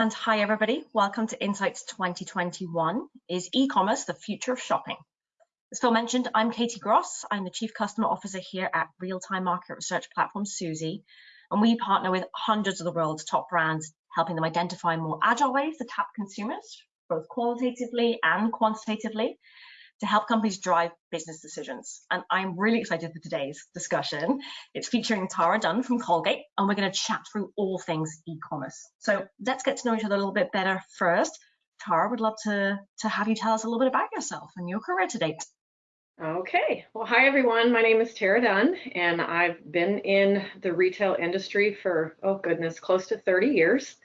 And hi everybody, welcome to Insights 2021. Is e-commerce the future of shopping? As Phil mentioned, I'm Katie Gross. I'm the Chief Customer Officer here at real-time market research platform Suzy, and we partner with hundreds of the world's top brands, helping them identify more agile ways to tap consumers, both qualitatively and quantitatively, to help companies drive business decisions. And I'm really excited for today's discussion. It's featuring Tara Dunn from Colgate, and we're going to chat through all things e-commerce. So let's get to know each other a little bit better first. Tara, would love to, to have you tell us a little bit about yourself and your career to date. Okay, well, hi everyone. My name is Tara Dunn, and I've been in the retail industry for, oh goodness, close to 30 years.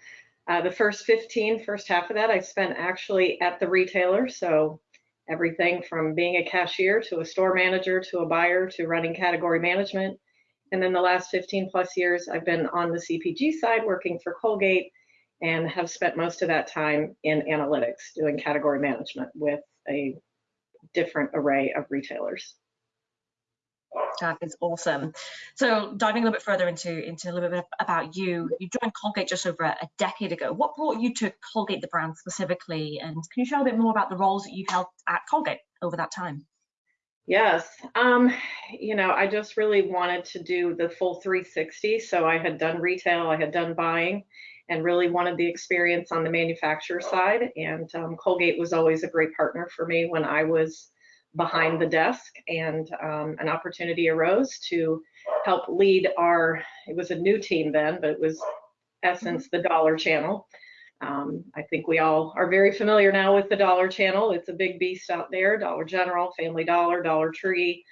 Uh, the first 15, first half of that, I spent actually at the retailer. So everything from being a cashier to a store manager to a buyer to running category management. And then the last 15 plus years, I've been on the CPG side working for Colgate and have spent most of that time in analytics doing category management with a different array of retailers. That is awesome. So diving a little bit further into, into a little bit about you, you joined Colgate just over a decade ago. What brought you to Colgate, the brand specifically? And can you share a bit more about the roles that you've held at Colgate over that time? Yes, um, you know, I just really wanted to do the full 360. So I had done retail, I had done buying, and really wanted the experience on the manufacturer side. And um, Colgate was always a great partner for me when I was behind the desk and um, an opportunity arose to help lead our, it was a new team then, but it was Essence, the Dollar Channel. Um, I think we all are very familiar now with the Dollar Channel. It's a big beast out there, Dollar General, Family Dollar, Dollar Tree.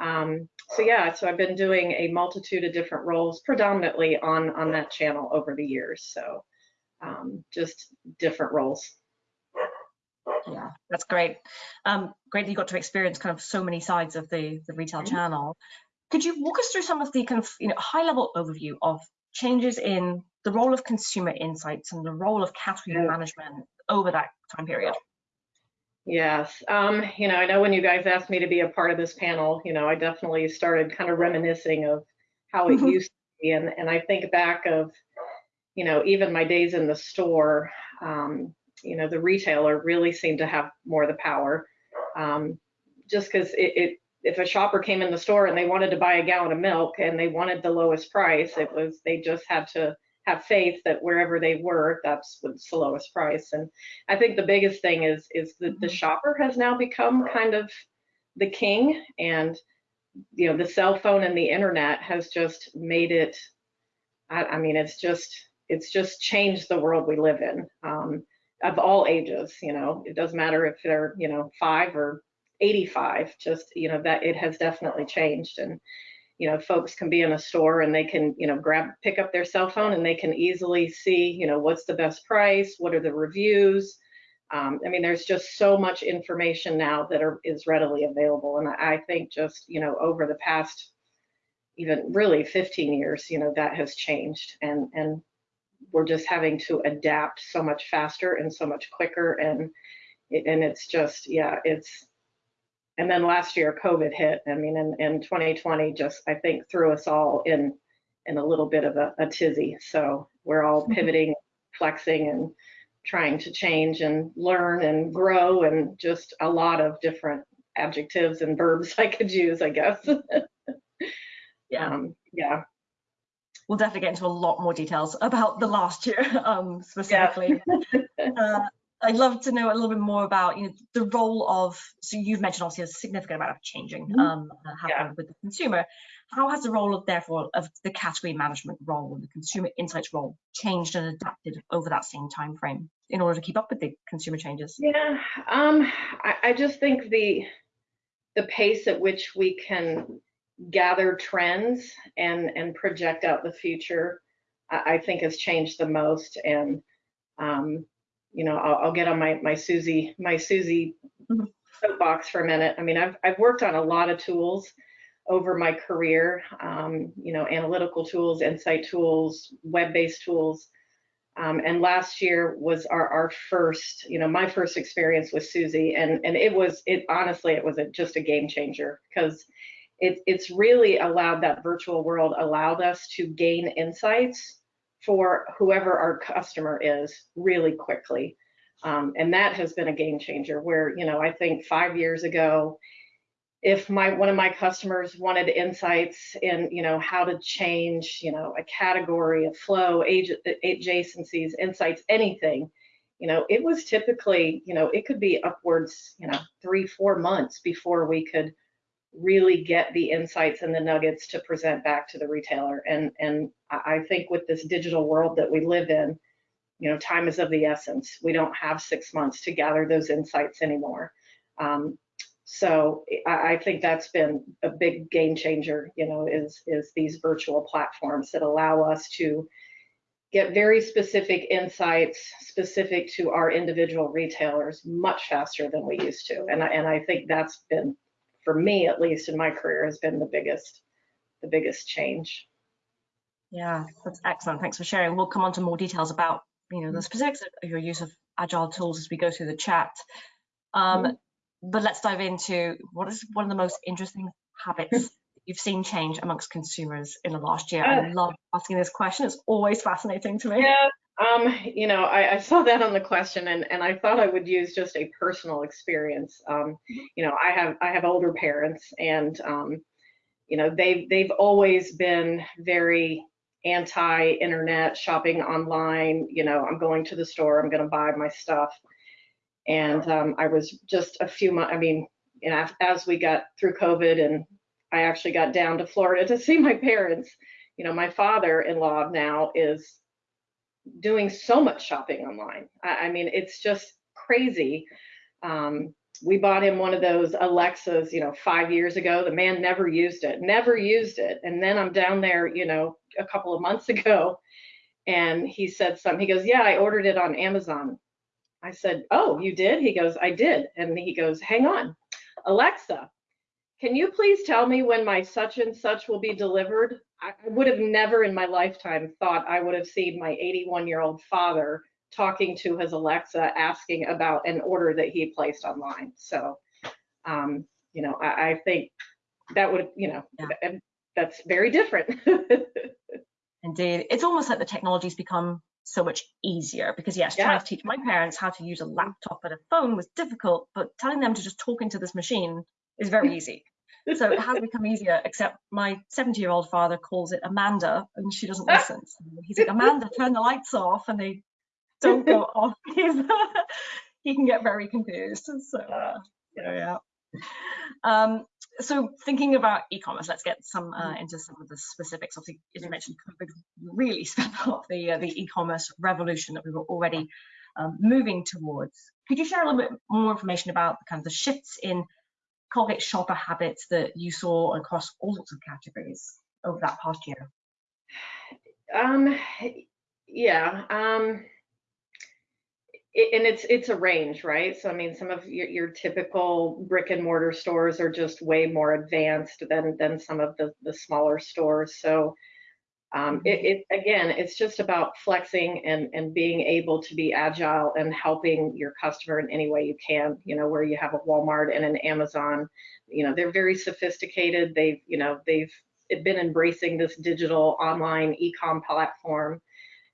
Um, so yeah, so I've been doing a multitude of different roles, predominantly on, on that channel over the years. So um, just different roles. Yeah, that's great. Um, great that you got to experience kind of so many sides of the, the retail mm-hmm. channel. Could you walk us through some of the kind of you know high level overview of changes in the role of consumer insights and the role of category yeah. management over that time period? Yes, um, you know, I know when you guys asked me to be a part of this panel, you know, I definitely started kind of reminiscing of how it mm-hmm. used to be, and and I think back of, you know, even my days in the store. Um, you know, the retailer really seemed to have more of the power. Um, just because it, it, if a shopper came in the store and they wanted to buy a gallon of milk and they wanted the lowest price, it was they just had to have faith that wherever they were, that's what's the lowest price. And I think the biggest thing is is that the mm-hmm. shopper has now become kind of the king, and you know, the cell phone and the internet has just made it. I, I mean, it's just it's just changed the world we live in. Um, of all ages, you know, it doesn't matter if they're, you know, five or 85, just, you know, that it has definitely changed. And, you know, folks can be in a store and they can, you know, grab, pick up their cell phone and they can easily see, you know, what's the best price, what are the reviews. Um, I mean, there's just so much information now that are, is readily available. And I think just, you know, over the past even really 15 years, you know, that has changed. And, and we're just having to adapt so much faster and so much quicker and and it's just yeah it's and then last year covid hit. I mean in, in 2020 just i think threw us all in in a little bit of a, a tizzy. So we're all mm-hmm. pivoting flexing and trying to change and learn and grow and just a lot of different adjectives and verbs i could use i guess. Yeah. Um, yeah we'll definitely get into a lot more details about the last year um, specifically. Yeah. uh, I'd love to know a little bit more about you know the role of so you've mentioned obviously a significant amount of changing mm-hmm. um, happening yeah. with the consumer. How has the role of therefore of the category management role and the consumer insights role changed and adapted over that same time frame in order to keep up with the consumer changes? Yeah, um, I, I just think the the pace at which we can gather trends and and project out the future I, I think has changed the most. And um, you know I'll, I'll, get on my my Suzy my Suzy mm-hmm. soapbox for a minute. I mean I've I've worked on a lot of tools over my career um, you know analytical tools insight tools web-based tools. Um, and last year was our, our first, you know, my first experience with Suzy and and it was it honestly it was a, just a game changer because it, it's really allowed that virtual world allowed us to gain insights for whoever our customer is really quickly. Um, and that has been a game changer where, you know, I think five years ago, if my one of my customers wanted insights in you know how to change you know a category a flow age, adjacencies insights anything you know it was typically you know it could be upwards you know three four months before we could really get the insights and the nuggets to present back to the retailer. And and i think with this digital world that we live in you know time is of the essence. We don't have six months to gather those insights anymore. Um, so I, think that's been a big game changer, you know, is, is these virtual platforms that allow us to get very specific insights specific to our individual retailers much faster than we used to. And I, and I think that's been, for me at least in my career, has been the biggest, the biggest change. Yeah, that's excellent. Thanks for sharing. We'll come on to more details about, you know, the specifics of your use of agile tools as we go through the chat. Um, mm -hmm but let's dive into what is one of the most interesting habits you've seen change amongst consumers in the last year. I love asking this question. It's always fascinating to me. Yeah, um, you know, I, I, saw that on the question, and, and I thought I would use just a personal experience. Um, you know, I have I have older parents, and um, you know, they've they've always been very anti-internet shopping online. You know, I'm going to the store, I'm going to buy my stuff. And um, I was just a few months, I mean, you know, as we got through COVID and I actually got down to Florida to see my parents, you know, my father-in-law now is doing so much shopping online. I, I mean, it's just crazy. Um, we bought him one of those Alexas, you know, five years ago. The man never used it, never used it. And then I'm down there, you know, a couple of months ago, and he said something. He goes, "Yeah, I ordered it on Amazon." I said, Oh, you did? He goes, I did. And he goes, Hang on. Alexa, can you please tell me when my such and such will be delivered? I would have never in my lifetime thought I would have seen my 81 year old father talking to his Alexa asking about an order that he placed online. So, um, you know, I, I, think that would, you know, yeah. that's very different. Indeed. It's almost like the technology's become so much easier because yes yeah. trying to teach my parents how to use a laptop and a phone was difficult but telling them to just talk into this machine is very easy so it has become easier except my 70 year old father calls it amanda and she doesn't listen so he's like amanda turn the lights off and they don't go off he can get very confused so uh, yeah um, so thinking about e-commerce, let's get some uh, mm-hmm. into some of the specifics. Obviously, as you mentioned, COVID really sped up the uh, the e-commerce revolution that we were already um, moving towards. Could you share a little bit more information about the kind of the shifts in Colgate shopper habits that you saw across all sorts of categories over that past year? Um, yeah. Um, it, and it's it's a range, right? So I mean, some of your, your typical brick and mortar stores are just way more advanced than than some of the the smaller stores. So um, mm-hmm. it, it, again, it's just about flexing and and being able to be agile and helping your customer in any way you can. You know, where you have a Walmart and an Amazon, you know, they're very sophisticated. They've you know they've been embracing this digital online e-com platform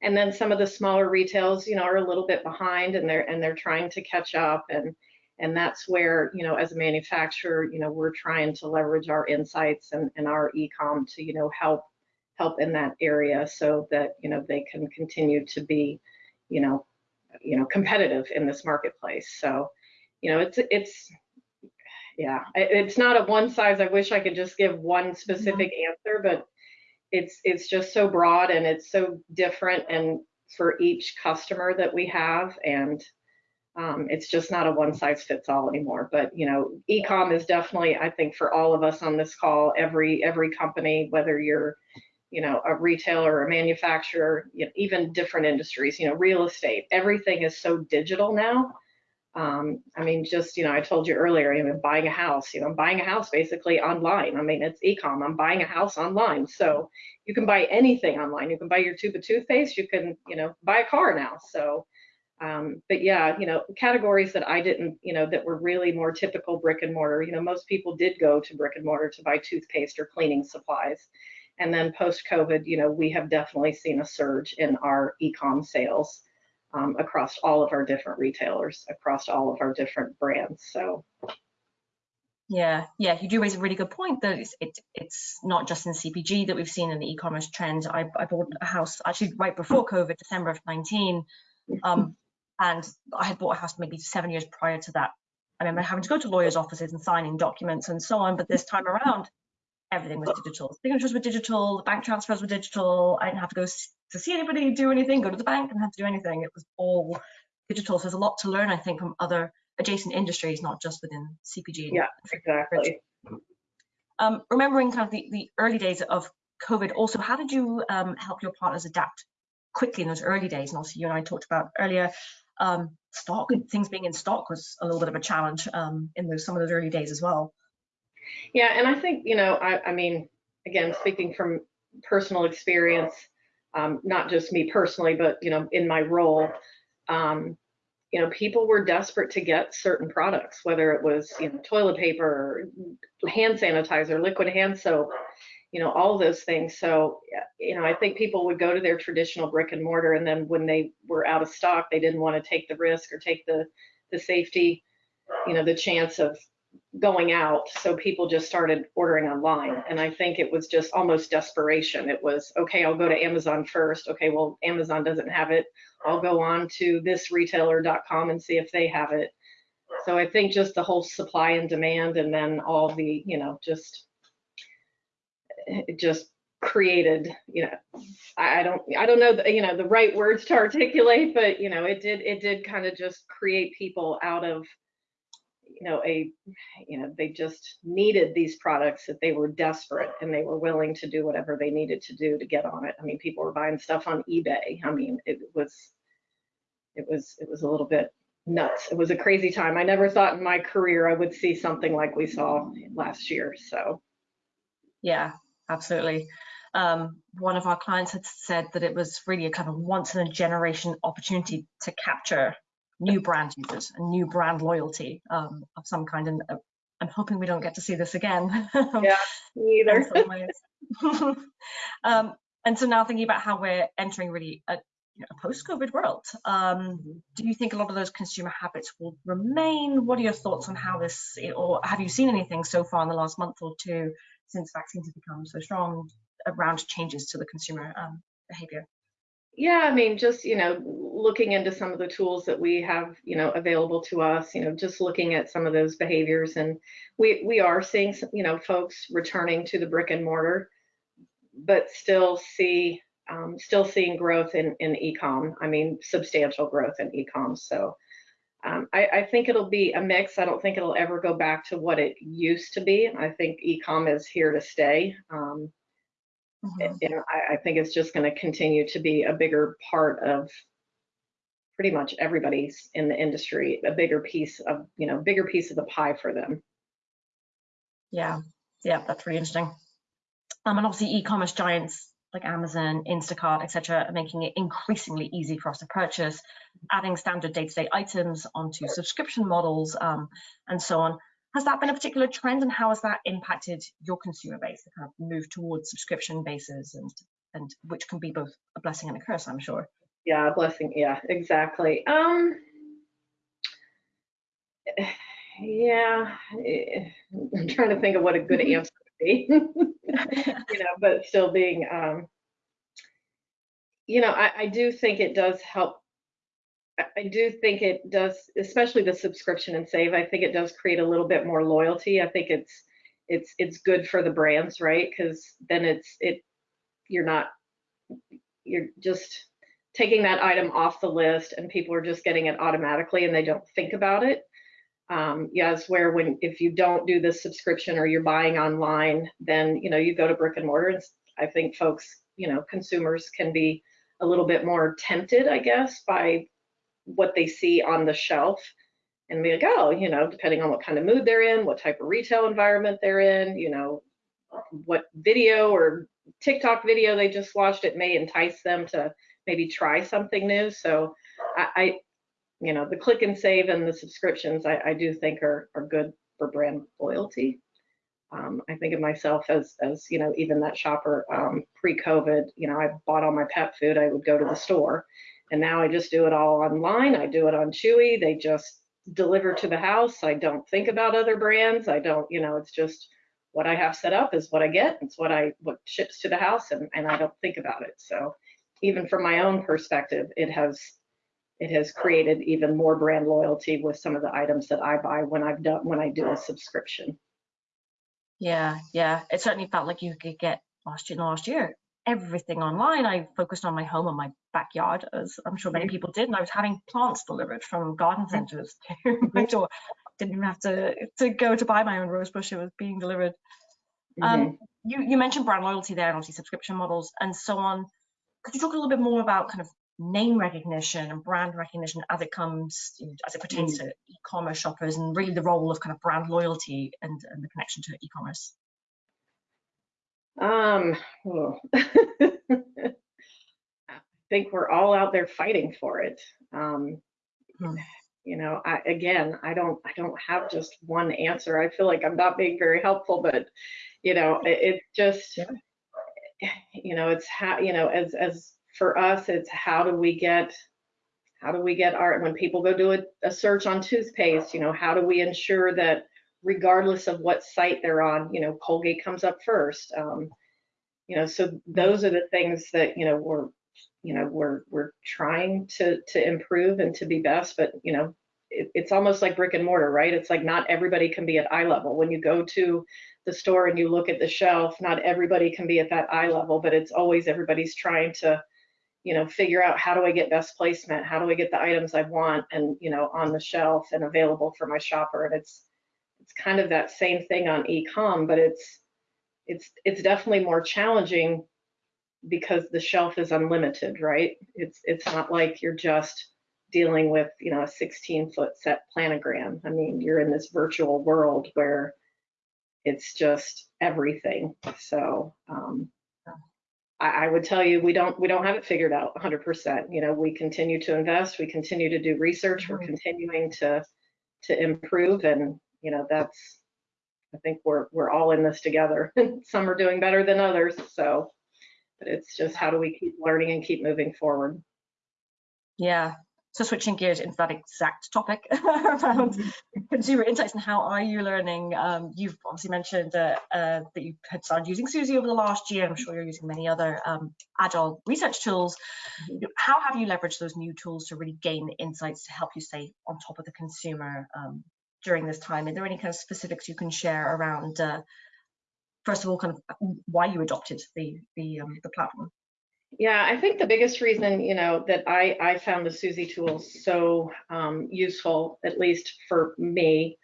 and then some of the smaller retails you know are a little bit behind and they're and they're trying to catch up and and that's where you know as a manufacturer you know we're trying to leverage our insights and, and our ecom to you know help help in that area so that you know they can continue to be you know you know competitive in this marketplace so you know it's it's yeah it's not a one size i wish i could just give one specific mm-hmm. answer but it's it's just so broad and it's so different and for each customer that we have and um, it's just not a one size fits all anymore but you know ecom is definitely i think for all of us on this call every every company whether you're you know a retailer a manufacturer you know, even different industries you know real estate everything is so digital now um, I mean, just, you know, I told you earlier, you know, buying a house, you know, I'm buying a house basically online. I mean, it's ecom. I'm buying a house online. So you can buy anything online. You can buy your tube of toothpaste. You can, you know, buy a car now. So, um, but yeah, you know, categories that I didn't, you know, that were really more typical brick and mortar. You know, most people did go to brick and mortar to buy toothpaste or cleaning supplies. And then post-COVID, you know, we have definitely seen a surge in our e-com sales um, across all of our different retailers, across all of our different brands. So yeah, yeah, you do raise a really good point that it's it, it's not just in CPG that we've seen in the e-commerce trend. I, I bought a house actually right before COVID, December of 19, um, and I had bought a house maybe seven years prior to that. I remember having to go to lawyers' offices and signing documents and so on, but this time around, everything was digital. Signatures were digital, the bank transfers were digital. I didn't have to go to see anybody do anything, go to the bank, and have to do anything. It was all digital. So there's a lot to learn, I think, from other adjacent industries, not just within CPG. Yeah, exactly. Um, remembering kind of the, the early days of COVID, also, how did you um, help your partners adapt quickly in those early days? And also, you and I talked about earlier, um, stock, things being in stock was a little bit of a challenge um, in those some of those early days as well. Yeah, and I think, you know, I, I mean, again, speaking from personal experience, um, not just me personally, but, you know, in my role, um, you know, people were desperate to get certain products, whether it was, you know, toilet paper, hand sanitizer, liquid hand soap, you know, all those things. So, you know, I think people would go to their traditional brick and mortar, and then when they were out of stock, they didn't want to take the risk or take the the safety, you know, the chance of going out. So people just started ordering online. And I think it was just almost desperation. It was, okay, I'll go to Amazon first. Okay, well, Amazon doesn't have it. I'll go on to this retailer.com and see if they have it. So I think just the whole supply and demand and then all the, you know, just it just created, you know, I don't I don't know the, you know the right words to articulate, but you know, it did it did kind of just create people out of know a you know they just needed these products that they were desperate and they were willing to do whatever they needed to do to get on it. I mean people were buying stuff on ebay. I mean it was it was it was a little bit nuts. It was a crazy time. I never thought in my career i would see something like we saw last year so. Yeah absolutely. Um, one of our clients had said that it was really a kind of once in a generation opportunity to capture new brand users and new brand loyalty um, of some kind. And uh, I'm hoping we don't get to see this again. yeah, me either. um, and so now thinking about how we're entering really a, you know, a post-COVID world, um, mm-hmm. do you think a lot of those consumer habits will remain? What are your thoughts on how this, or have you seen anything so far in the last month or two since vaccines have become so strong around changes to the consumer um, behavior? Yeah, I mean, just, you know, looking into some of the tools that we have, you know, available to us, you know, just looking at some of those behaviors. And we, we are seeing, some, you know, folks returning to the brick and mortar, but still see, um, still seeing growth in, in e-com. I mean, substantial growth in e-com. So um, I, I think it'll be a mix. I don't think it'll ever go back to what it used to be. I think e-com is here to stay. Um, Mm-hmm. You know, I, I think it's just going to continue to be a bigger part of pretty much everybody's in the industry, a bigger piece of, you know, bigger piece of the pie for them. Yeah, yeah, that's really interesting. Um, and obviously e-commerce giants like Amazon, Instacart, etc., are making it increasingly easy for us to purchase, adding standard day-to-day items onto subscription models, um, and so on. Has that been a particular trend and how has that impacted your consumer base, the kind of move towards subscription bases and and which can be both a blessing and a curse, I'm sure. Yeah, a blessing. Yeah, exactly. Um, yeah, I'm trying to think of what a good answer would be. you know, but still being, um, you know, I, I do think it does help I do think it does, especially the subscription and save. I think it does create a little bit more loyalty. I think it's it's it's good for the brands, right? Because then it's it you're not you're just taking that item off the list and people are just getting it automatically and they don't think about it. Um, yes, where when if you don't do the subscription or you're buying online, then you know you go to brick and mortar. And I think folks, you know, consumers can be a little bit more tempted, I guess, by what they see on the shelf and be like, oh, you know, depending on what kind of mood they're in, what type of retail environment they're in, you know, what video or TikTok video they just watched, it may entice them to maybe try something new. So I, I you know, the click and save and the subscriptions, I, I do think are, are good for brand loyalty. um, I think of myself as, as you know, even that shopper um, pre-COVID. You know, I bought all my pet food. I would go to the store, and now I just do it all online. I do it on Chewy. They just deliver to the house. I don't think about other brands. I don't, you know, it's just what I have set up is what I get. It's what I what ships to the house, and and I don't think about it. So even from my own perspective, it has it has created even more brand loyalty with some of the items that I buy when I've done when I do a subscription. Yeah, yeah. It certainly felt like you could get last year last year everything online. I focused on my home and my backyard, as I'm sure many mm-hmm. people did, and I was having plants delivered from garden mm-hmm. centres to my door. Didn't even have to to go to buy my own rose bush; it was being delivered. Um, mm-hmm. Um, you you mentioned brand loyalty there, and obviously subscription models and so on. Could you talk a little bit more about kind of name recognition and brand recognition as it comes as it pertains mm. to e-commerce shoppers and really the role of kind of brand loyalty and, and the connection to e-commerce um oh. i think we're all out there fighting for it um hmm. you know I, again i don't i don't have just one answer i feel like i'm not being very helpful but you know it, it's just yeah. you know it's how you know as as for us, it's how do we get how do we get art when people go do a, a, search on toothpaste, you know, how do we ensure that regardless of what site they're on, you know, Colgate comes up first. Um, you know, so those are the things that you know we're you know we're we're trying to to improve and to be best, but you know. It, it's almost like brick and mortar, right? It's like not everybody can be at eye level. When you go to the store and you look at the shelf, not everybody can be at that eye level, but it's always everybody's trying to you know, figure out how do I get best placement? How do I get the items I want and, you know, on the shelf and available for my shopper? And it's, it's kind of that same thing on e-com, but it's, it's, it's definitely more challenging because the shelf is unlimited, right? It's, it's not like you're just dealing with, you know, a 16 foot set planogram. I mean, you're in this virtual world where it's just everything. So, um, I, I would tell you we don't we don't have it figured out 100%. You know, we continue to invest, we continue to do research, we're mm-hmm. continuing to to improve, and you know that's I think we're we're all in this together. Some are doing better than others, so but it's just how do we keep learning and keep moving forward. Yeah, so switching gears into that exact topic around mm-hmm. consumer insights and how are you learning? Um, you've obviously mentioned that, uh, that you had started using Suzy over the last year. I'm sure you're using many other um, agile research tools. Mm-hmm. How have you leveraged those new tools to really gain the insights to help you stay on top of the consumer um, during this time? Are there any kind of specifics you can share around, uh, first of all, kind of why you adopted the the, um, the platform? Yeah, I think the biggest reason, you know, that I, I found the Suzy tools so um, useful, at least for me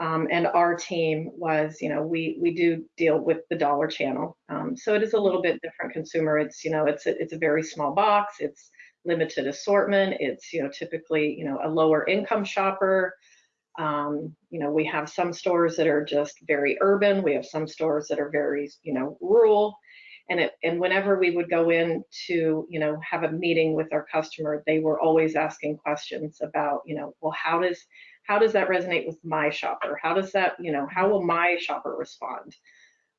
um, and our team, was, you know, we we do deal with the dollar channel, um, so it is a little bit different consumer. It's, you know, it's a, it's a very small box. It's limited assortment. It's, you know, typically, you know, a lower income shopper. Um, you know, we have some stores that are just very urban. We have some stores that are very, you know, rural. And it and whenever we would go in to you know have a meeting with our customer they were always asking questions about you know well how does how does that resonate with my shopper? How does that you know how will my shopper respond?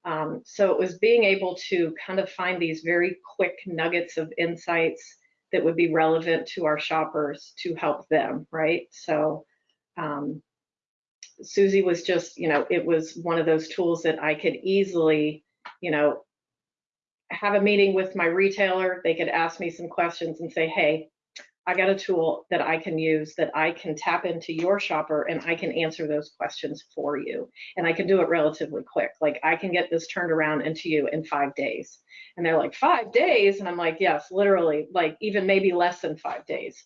Um, so it was being able to kind of find these very quick nuggets of insights that would be relevant to our shoppers to help them right? So um, Suzy was just, you know, it was one of those tools that I could easily, you know, have a meeting with my retailer. They could ask me some questions and say, hey, I got a tool that I can use that I can tap into your shopper and I can answer those questions for you. And I can do it relatively quick. Like I can get this turned around into you in five days. And they're like, five days? And I'm like, yes, literally, like even maybe less than five days.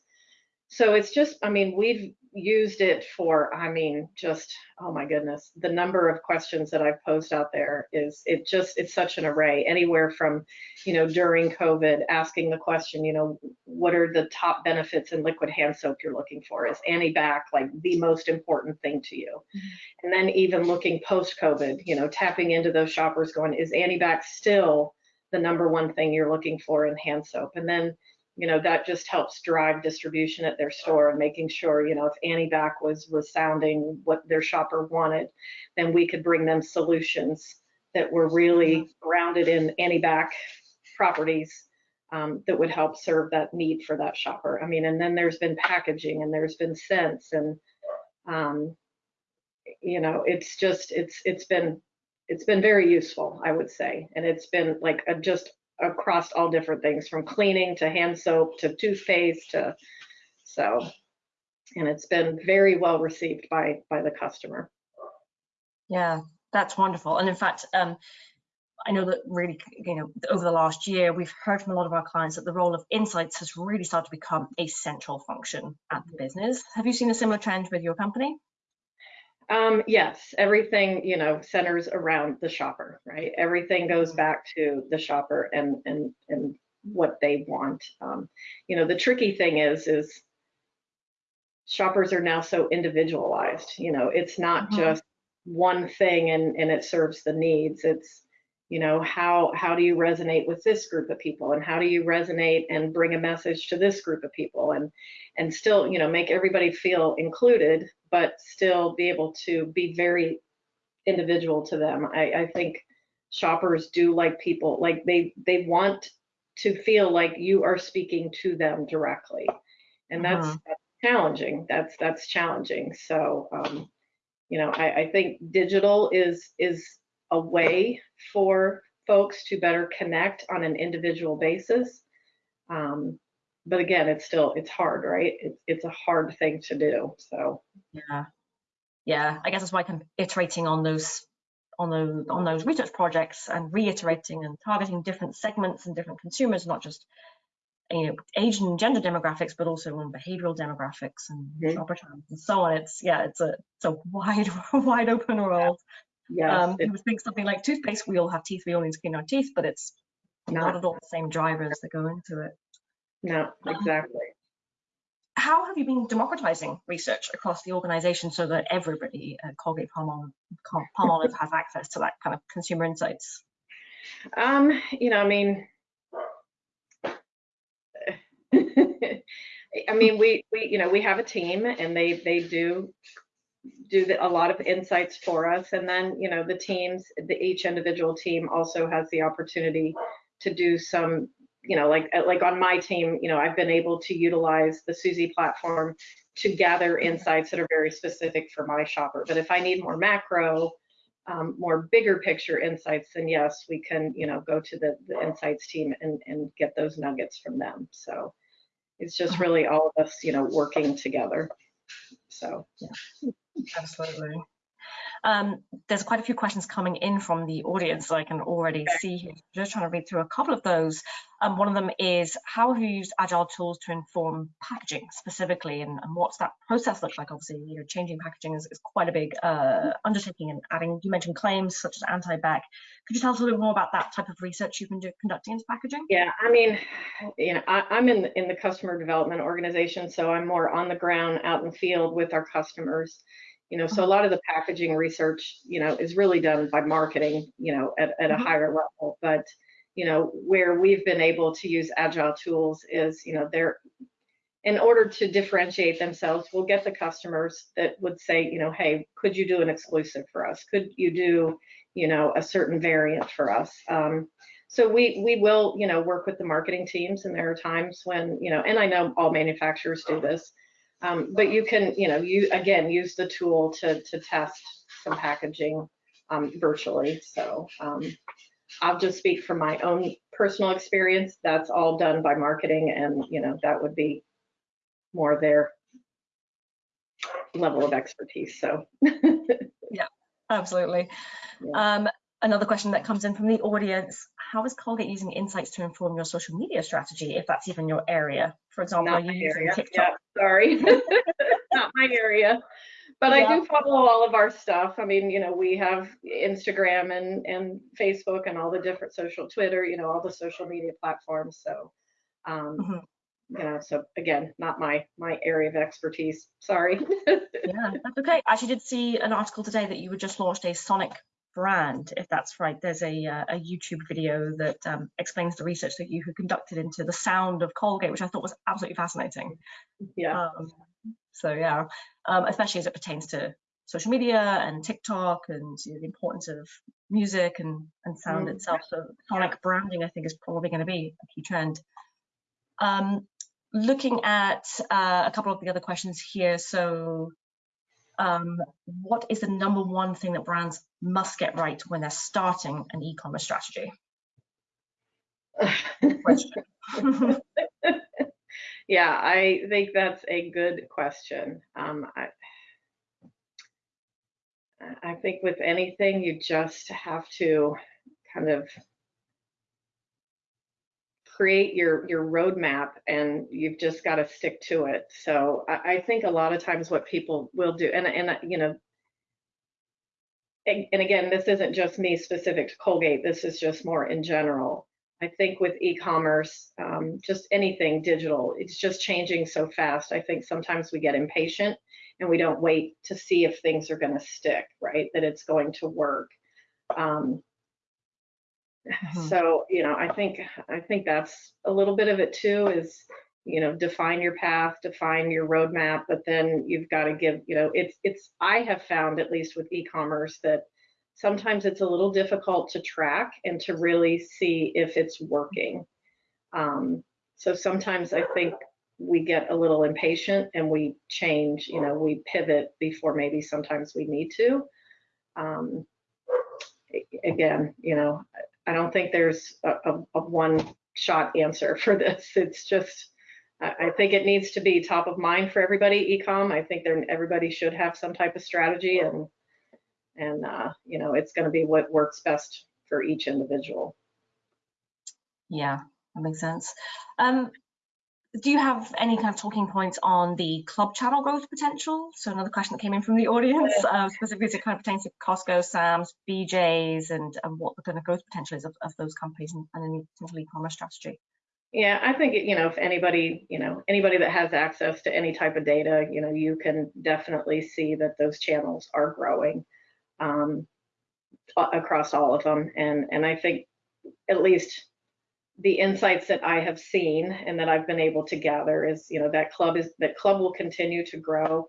So it's just, I mean, we've used it for, I mean, just, oh my goodness, the number of questions that I've posed out there is, it just, it's such an array, anywhere from, you know, during COVID, asking the question, you know, what are the top benefits in liquid hand soap you're looking for? Is anti-bac like the most important thing to you? Mm-hmm. And then even looking post-COVID, you know, tapping into those shoppers going, is anti-bac still the number one thing you're looking for in hand soap? And then you know, that just helps drive distribution at their store and making sure, you know, if anti-bac was was sounding what their shopper wanted, then we could bring them solutions that were really grounded in anti-bac properties um, that would help serve that need for that shopper. I mean, and then there's been packaging and there's been scents and um, you know, it's just it's it's been it's been very useful, I would say, and it's been like a, just across all different things from cleaning to hand soap to toothpaste to so and it's been very well received by by the customer yeah that's wonderful and in fact um I know that really, you know, over the last year, we've heard from a lot of our clients that the role of insights has really started to become a central function at the business. Have you seen a similar trend with your company? Um, yes, everything, you know, centers around the shopper, right? Everything goes mm-hmm. back to the shopper and and and what they want. Um, you know, the tricky thing is is shoppers are now so individualized. You know, it's not mm-hmm. just one thing and and it serves the needs. It's you know how how do you resonate with this group of people and how do you resonate and bring a message to this group of people and and still you know make everybody feel included but still be able to be very individual to them. I, I think shoppers do like people like they they want to feel like you are speaking to them directly, and that's, uh-huh. that's challenging. That's that's challenging. So um, you know, I, I think digital is is a way for folks to better connect on an individual basis. Um, but again, it's still it's hard, right? It's it's a hard thing to do. So yeah, yeah. I guess that's why I'm iterating on those on those on those research projects and reiterating and targeting different segments and different consumers, not just you know age and gender demographics, but also on behavioral demographics and shopper trends and so on. It's yeah, it's a it's a wide wide open world. Yeah, um, you would think something like toothpaste. We all have teeth. We all need to clean our teeth, but it's not, not at all the same drivers that go into it. No, exactly. How have you been democratizing research across the organization so that everybody at Colgate Palmolive, Palmolive has access to that kind of consumer insights? Um, you know, I mean, I mean, we, we, you know, we have a team and they, they do do the, a lot of insights for us. And then, you know, the teams, the, each individual team also has the opportunity to do some you know, like uh, like on my team, you know, I've been able to utilize the Suzy platform to gather insights that are very specific for my shopper. But if I need more macro, um, more bigger picture insights, then yes, we can, you know, go to the, the insights team and, and get those nuggets from them. So it's just uh-huh. really all of us, you know, working together. So yeah, absolutely. Um, there's quite a few questions coming in from the audience that I can already see here. Just trying to read through a couple of those. Um, one of them is how have you used agile tools to inform packaging specifically and, and what's that process look like? Obviously, you know, changing packaging is, is quite a big uh, undertaking and adding, you mentioned claims such as anti-bac. Could you tell us a little more about that type of research you've been do, conducting into packaging? Yeah, I mean, you know, I, I'm in, in the customer development organization, so I'm more on the ground out in the field with our customers you know so a lot of the packaging research you know is really done by marketing you know at, at a mm-hmm. higher level. But you know where we've been able to use agile tools is you know they're in order to differentiate themselves we'll get the customers that would say you know hey could you do an exclusive for us? Could you do you know a certain variant for us? Um, so we we will you know work with the marketing teams and there are times when you know and i know all manufacturers do this um, but you can, you know, you again use the tool to to test some packaging um, virtually. So um, I'll just speak from my own personal experience. That's all done by marketing, and you know that would be more their level of expertise. So yeah, absolutely. Yeah. Um, another question that comes in from the audience how is colgate using insights to inform your social media strategy if that's even your area? For example not are you using area. tiktok? Yeah, sorry. Not my area. But yeah. i do follow all of our stuff. I mean you know we have instagram and and facebook and all the different social twitter you know all the social media platforms. So um mm -hmm you know so again not my my area of expertise. Sorry. Yeah that's okay. I actually did see an article today that you had just launched a sonic brand, if that's right. There's a, uh, a YouTube video that um, explains the research that you had conducted into the sound of Colgate, which I thought was absolutely fascinating. Yeah. Um, so yeah, um, especially as it pertains to social media and TikTok and you know, the importance of music and, and sound Mm. itself. So sonic branding, I think, is probably going to be a key trend. Um, looking at uh, a couple of the other questions here. So um, what is the number one thing that brands must get right when they're starting an e-commerce strategy? Yeah, I think that's a good question. Um, I, I think with anything, you just have to kind of create your your roadmap, and you've just got to stick to it. So I, I think a lot of times what people will do, and and you know, and, again, this isn't just me specific to Colgate. This is just more in general. I think with e-commerce, um, just anything digital, it's just changing so fast. I think sometimes we get impatient and we don't wait to see if things are going to stick, right? That it's going to work. Um, Mhm. So you know, I think I think that's a little bit of it too. Is you know, define your path, define your roadmap, but then you've got to give. You know, it's it's. I have found at least with e-commerce that sometimes it's a little difficult to track and to really see if it's working. Um, so sometimes I think we get a little impatient and we change, you know, we pivot before maybe sometimes we need to. Um, again, you know, I don't think there's a, a, a one shot answer for this. It's just, I think it needs to be top of mind for everybody, ecom. I think everybody should have some type of strategy and, and, uh, you know, it's going to be what works best for each individual. Yeah, that makes sense. Um, do you have any kind of talking points on the club channel growth potential? So another question that came in from the audience, uh, specifically as it kind of pertains to Costco, Sam's, BJ's, and, and what the kind of growth potential is of, of those companies and, and any potential e-commerce strategy. Yeah, I think, you know, if anybody, you know, anybody that has access to any type of data, you know, you can definitely see that those channels are growing um, across all of them. And, and I think at least the insights that I have seen and that I've been able to gather is, you know, that club is, that club will continue to grow.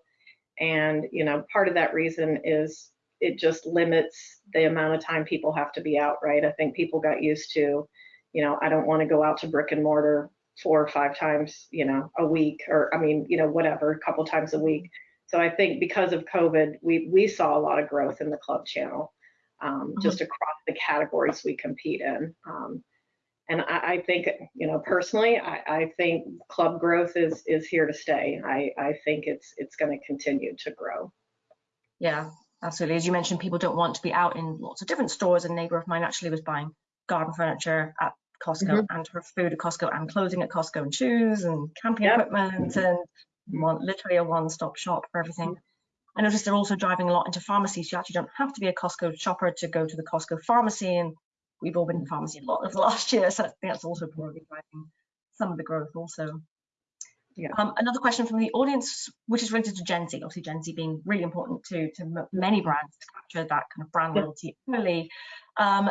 And, you know, part of that reason is it just limits the amount of time people have to be out, right? I think people got used to, you know, I don't want to go out to brick and mortar four or five times, you know, a week, or I mean, you know, whatever, a couple times a week. So I think because of COVID, we we saw a lot of growth in the club channel, um, Mhm. just across the categories we compete in. Um, and I, I think, you know, personally, I, I think club growth is is here to stay. I, I think it's it's going to continue to grow. Yeah, absolutely. As you mentioned, people don't want to be out in lots of different stores. A neighbor of mine actually was buying garden furniture at Costco mm-hmm. and her food at Costco and clothing at Costco and shoes and camping Yep. equipment and one, literally a one-stop shop for everything. I noticed they're also driving a lot into pharmacies. You actually don't have to be a Costco shopper to go to the Costco pharmacy, and we've all been in pharmacy a lot over the last year, so I think that's also probably driving some of the growth also. Yeah. Um, another question from the audience, which is related to Gen Z, obviously Gen Z being really important to, to many brands to capture that kind of brand Yeah. loyalty early. Um,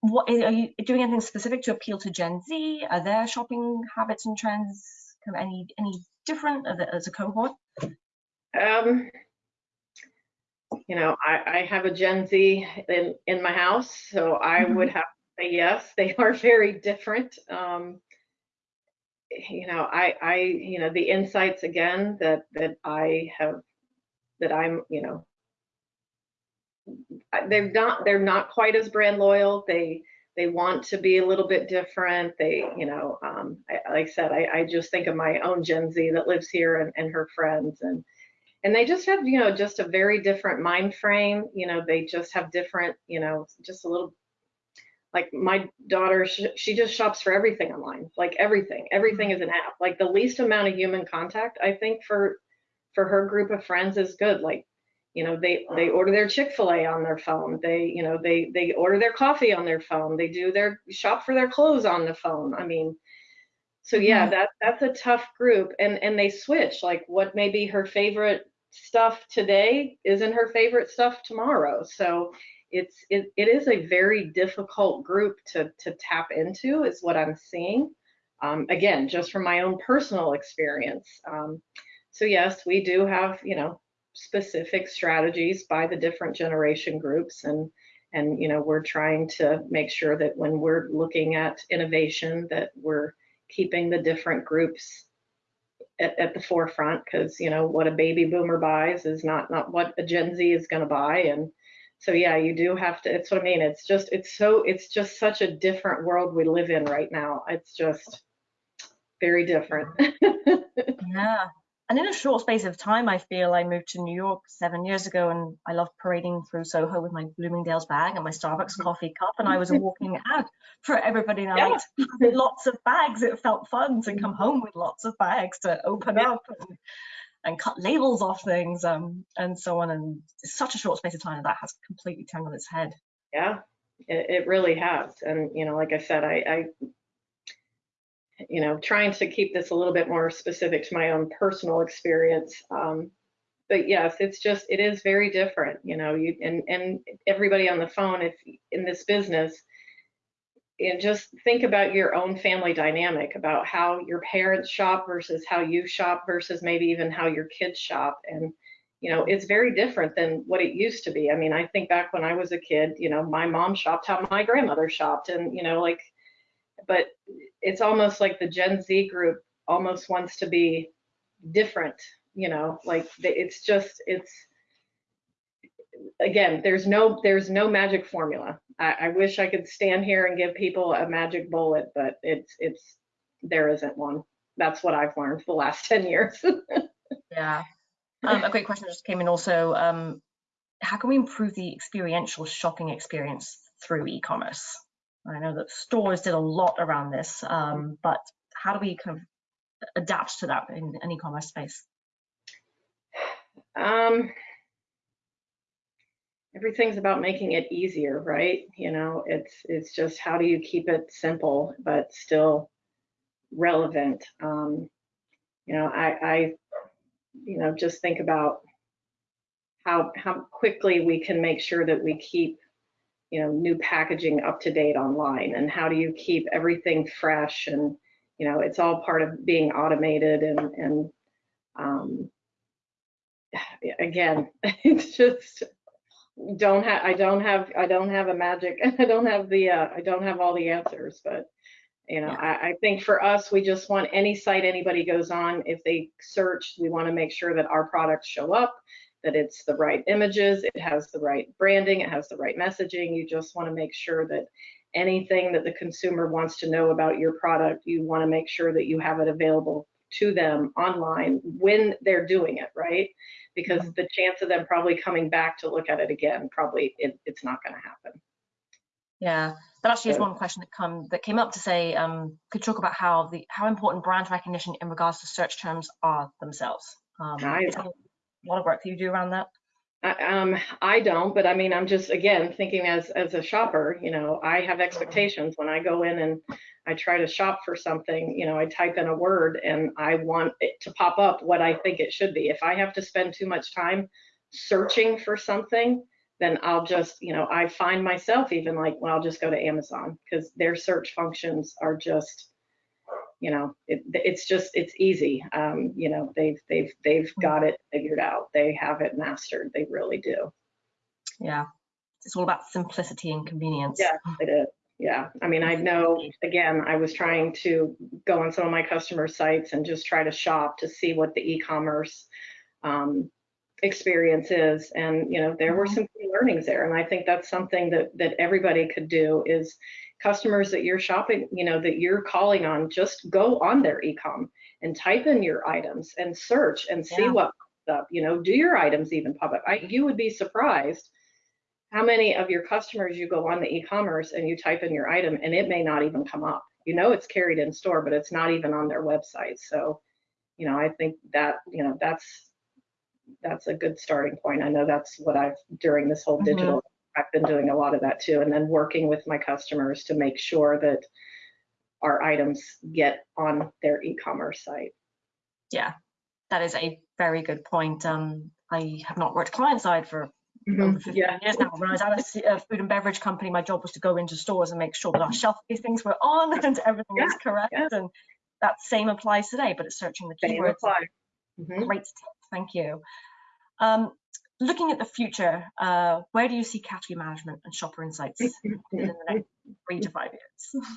what are you doing anything specific to appeal to Gen Z? Are their shopping habits and trends kind of any any different as a- as a cohort? Um, you know, I, I have a Gen Z in, in my house, so I Mhm. would have to say yes, they are very different. Um, you know, I, I, you know, the insights again that, that I have, that I'm, you know, they're not, they're not quite as brand loyal. They, they want to be a little bit different. They, you know, um, I, like I said, I, I just think of my own Gen Z that lives here and, and her friends and, and they just have you know just a very different mind frame you know they just have different you know just a little like my daughter she, she just shops for everything online like everything everything is an app. Like the least amount of human contact i think for for her group of friends is good. Like you know they they order their chick-fil-a on their phone. They you know they they order their coffee on their phone. They do their shop for their clothes on the phone. I mean so yeah Mhm. that that's a tough group. And and they switch. Like what may be her favorite stuff today isn't her favorite stuff tomorrow. So it's it, it is a very difficult group to to tap into is what i'm seeing. Um, again just from my own personal experience. Um, so yes we do have you know specific strategies by the different generation groups and and you know we're trying to make sure that when we're looking at innovation that we're keeping the different groups at, at the forefront because you know what a baby boomer buys is not not what a gen z is going to buy and so yeah you do have to it's what i mean it's just it's so it's just such a different world we live in right now. It's just very different. Yeah and in a short space of time i feel i moved to new york seven years ago and i loved parading through soho with my bloomingdale's bag and my starbucks coffee cup and i was a walking out for everybody night yeah. lots of bags it felt fun to come home with lots of bags to open yeah. up and and cut labels off things um, and so on. And such a short space of time that has completely turned on its head. Yeah, it, it really has. And, you know, like I said, I, I, you know, trying to keep this a little bit more specific to my own personal experience. Um, but yes, it's just, it is very different, you know, you, and, and everybody on the phone, if in this business, and just think about your own family dynamic about how your parents shop versus how you shop versus maybe even how your kids shop and you know it's very different than what it used to be i mean i think back when i was a kid you know my mom shopped how my grandmother shopped and you know like but it's almost like the gen z group almost wants to be different you know like it's just it's again, there's no there's no magic formula. I, I, wish I could stand here and give people a magic bullet, but it's it's there isn't one. That's what I've learned the last 10 years. yeah. Um, a great question just came in also. Um, how can we improve the experiential shopping experience through e-commerce? I know that stores did a lot around this, um, but how do we kind of adapt to that in an e-commerce space? Um, everything's about making it easier, right? You know, it's it's just how do you keep it simple but still relevant? Um, you know, I, I, you know, just think about how how quickly we can make sure that we keep, you know, new packaging up to date online, and how do you keep everything fresh? And you know, it's all part of being automated and and um, again, it's just don't have I don't have I don't have a magic I don't have the uh, I don't have all the answers but you know yeah. I, I think for us we just want any site anybody goes on if they search we want to make sure that our products show up that it's the right images it has the right branding it has the right messaging. You just want to make sure that anything that the consumer wants to know about your product you want to make sure that you have it available to them online when they're doing it right? Because mm-hmm. the chance of them probably coming back to look at it again probably it, it's not going to happen. Yeah that actually is one question that come that came up to say um, could talk about how the how important brand recognition in regards to search terms are themselves. Um, I, lot of work that you do around that I, um, I don't, but I mean, I'm just again thinking as as a shopper. You know, I have expectations when I go in and I try to shop for something. You know, I type in a word and I want it to pop up what I think it should be. If I have to spend too much time searching for something, then I'll just, you know, I find myself even like, well, I'll just go to Amazon because their search functions are just you know it, it's just it's easy. Um, you know they've they've they've hmm. got it figured out. They have it mastered. They really do. Yeah. It's all about simplicity and convenience. Yeah it is. Yeah. I mean i know again i was trying to go on some of my customer sites and just try to shop to see what the e-commerce um, experience is. And you know there were mm-hmm. some learnings there. And i think that's something that that everybody could do is customers that you're shopping, you know, that you're calling on, just go on their ecom and type in your items and search and see yeah. what pops up. You know, do your items even pop up? I, you would be surprised how many of your customers you go on the e-commerce and you type in your item and it may not even come up. You know, it's carried in store, but it's not even on their website. So, you know, I think that, you know, that's that's a good starting point. I know that's what I've during this whole mm-hmm. digital I've been doing a lot of that too, and then working with my customers to make sure that our items get on their e-commerce site. Yeah, that is a very good point. Um, I have not worked client side for mm-hmm. over 15 yeah. years now. When I was at a, food and beverage company, my job was to go into stores and make sure that our shelf things were on and everything yeah. was correct. Yeah. And that same applies today, but it's searching the keywords. Mm-hmm. Great tip, thank you. Um, looking at the future, uh, where do you see category management and shopper insights in the next three to five years?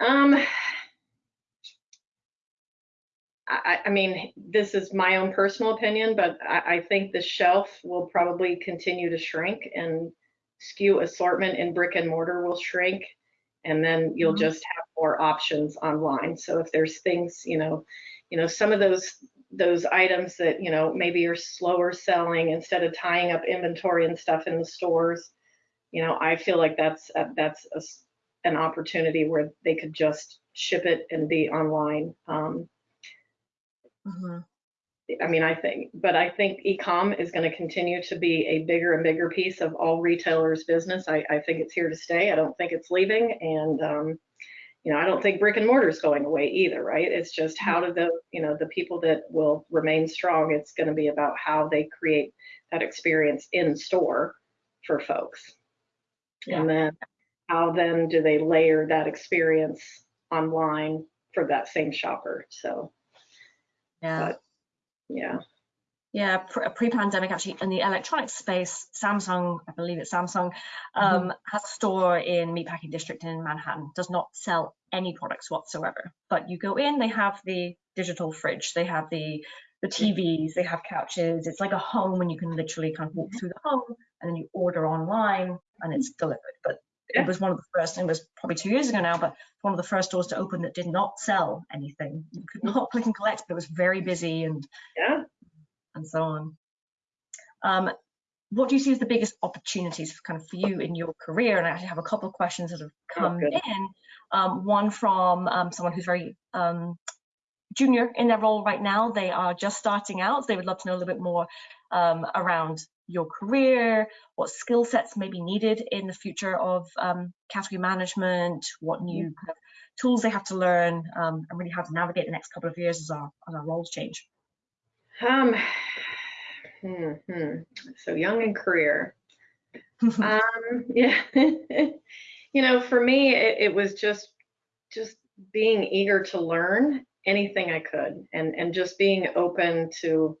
Um, I, I, mean, this is my own personal opinion, but I, I, think the shelf will probably continue to shrink and SKU assortment in brick and mortar will shrink. And then you'll mm -hmm. just have more options online. So if there's things, you know, you know, some of those those items that, you know, maybe are slower selling instead of tying up inventory and stuff in the stores, you know, I feel like that's a, that's a, an opportunity where they could just ship it and be online. Um, Mm-hmm. I mean, I think, but I think e-com is going to continue to be a bigger and bigger piece of all retailers' business. I, I think it's here to stay. I don't think it's leaving, and um, you know, I don't think brick and mortar is going away either. Right? It's just how mm-hmm. do the you know the people that will remain strong. It's going to be about how they create that experience in store for folks, yeah. and then how then do they layer that experience online for that same shopper? So. Yeah. But, yeah. Yeah, pre-pandemic actually in the electronics space, Samsung, I believe it's Samsung, um, mm -hmm. has a store in Meatpacking District in Manhattan. Does not sell any products whatsoever. But you go in, they have the digital fridge, they have the the TVs, they have couches. It's like a home, and you can literally kind of walk mm-hmm. through the home, and then you order online, and it's delivered. But it was one of the first, it was probably two years ago now, but one of the first stores to open that did not sell anything. You could not click and collect, but it was very busy and yeah, and so on. Um, what do you see as the biggest opportunities kind of for you in your career? And I actually have a couple of questions that have come oh, in. Um, one from um, someone who's very um, junior in their role right now. They are just starting out. So they would love to know a little bit more um, around your career, what skill sets may be needed in the future of um, category management, what new kind of tools they have to learn, um, and really how to navigate the next couple of years as our, as our roles change. Um, hmm, hmm. So young in career. um, yeah. you know, for me, it, it was just just being eager to learn anything I could and and just being open to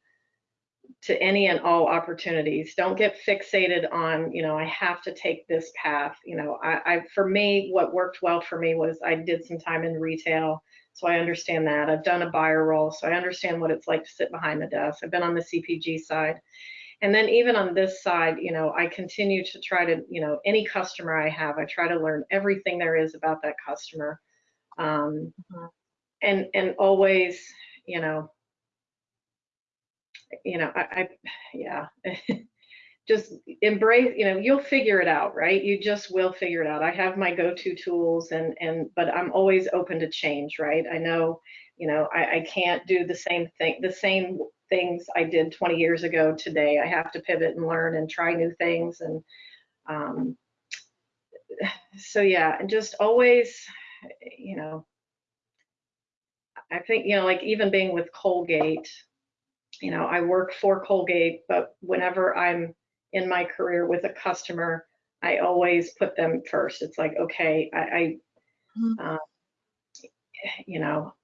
to any and all opportunities. Don't get fixated on, you know, I have to take this path. You know, I, I, for me, what worked well for me was I did some time in retail, so I understand that. I've done a buyer role, so I understand what it's like to sit behind the desk. I've been on the CPG side. And then even on this side, you know, I continue to try to, you know, any customer I have, I try to learn everything there is about that customer. Um, mm-hmm. and and always, you know, you know, I, I yeah, just embrace, you know, you'll figure it out, right? You just will figure it out. I have my go-to tools and, and, but I'm always open to change, right? I know, you know, I, I can't do the same thing, the same things I did 20 years ago today. I have to pivot and learn and try new things. And um, so, yeah, and just always, you know, I think, you know, like even being with Colgate, you know, I work for Colgate, but whenever I'm in my career with a customer, I always put them first. It's like, okay, I, I mm-hmm. uh, you know,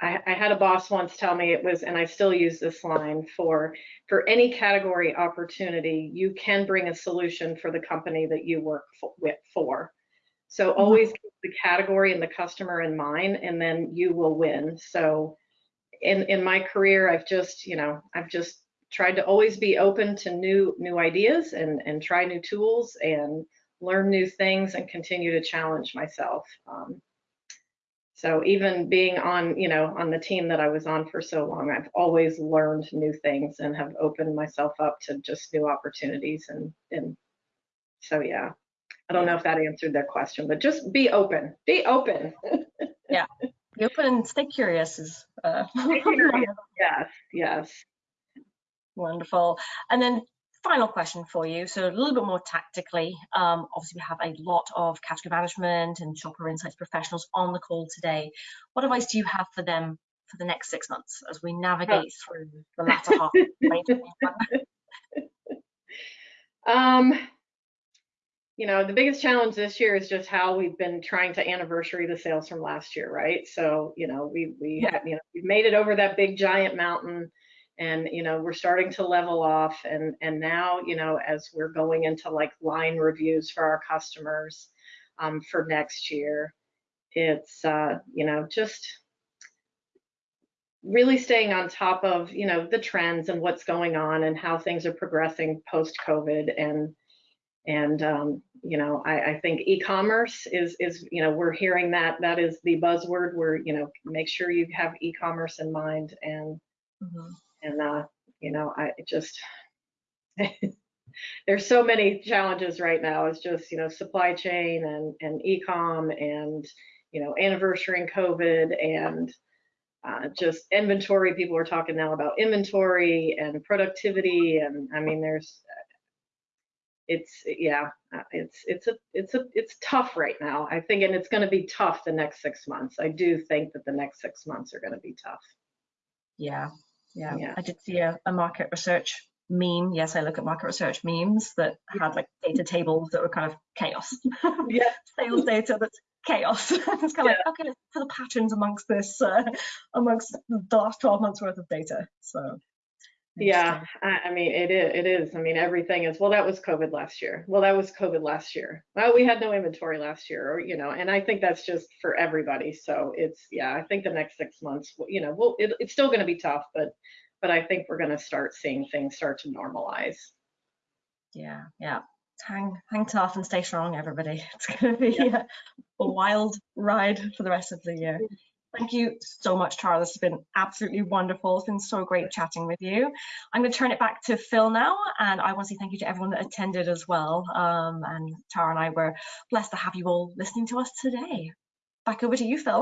I, I, had a boss once tell me it was, and I still use this line for for any category opportunity, you can bring a solution for the company that you work for, with for. So mm-hmm. always keep the category and the customer in mind, and then you will win. So in in my career i've just you know i've just tried to always be open to new new ideas and and try new tools and learn new things and continue to challenge myself. Um, so even being on you know on the team that i was on for so long i've always learned new things and have opened myself up to just new opportunities and and so yeah. I don't know if that answered their question but just be open be open. Yeah. Be open and stay curious is uh, yes yes wonderful. And then final question for you. So a little bit more tactically um, obviously we have a lot of category management and shopper insights professionals on the call today. What advice do you have for them for the next six months as we navigate through the latter half of 2021 Um, you know, the biggest challenge this year is just how we've been trying to anniversary the sales from last year, right? So, you know, we we Yeah. had, you know, we've made it over that big giant mountain and you know, we're starting to level off and and now, you know, as we're going into like line reviews for our customers um, for next year, it's uh, you know, just really staying on top of, you know, the trends and what's going on and how things are progressing post COVID and and um, you know I, I think e-commerce is is you know we're hearing that that is the buzzword where you know make sure you have e-commerce in mind and Mhm. And uh, you know I just there's so many challenges right now. It's just you know supply chain and and e-com and you know anniversary and COVID and uh, just inventory. People are talking now about inventory and productivity and I mean there's it's yeah it's it's a it's a it's tough right now i think and it's going to be tough the next six months. I do think that the next six months are going to be tough. Yeah, yeah. Yeah. I did see a, a market research meme. Yes, I look at market research memes that had like data tables that were kind of chaos. yeah Sales data that's chaos. it's kind of like, okay, let's put the patterns amongst this, uh, amongst the last 12 months worth of data. So, yeah. I, I mean it is it is i mean everything is well that was covid last year well that was covid last year well we had no inventory last year or you know and i think that's just for everybody so it's yeah i think the next six months you know well it, it's still going to be tough but but i think we're going to start seeing things start to normalize Yeah, yeah. Hang, hang tough and stay strong, everybody. It's going to be a, a wild ride for the rest of the year. Thank you so much, Tara. This has been absolutely wonderful. It's been so great chatting with you. I'm going to turn it back to Phil now, and I want to say thank you to everyone that attended as well. Um, and Tara and I were blessed to have you all listening to us today. Back over to you, Phil.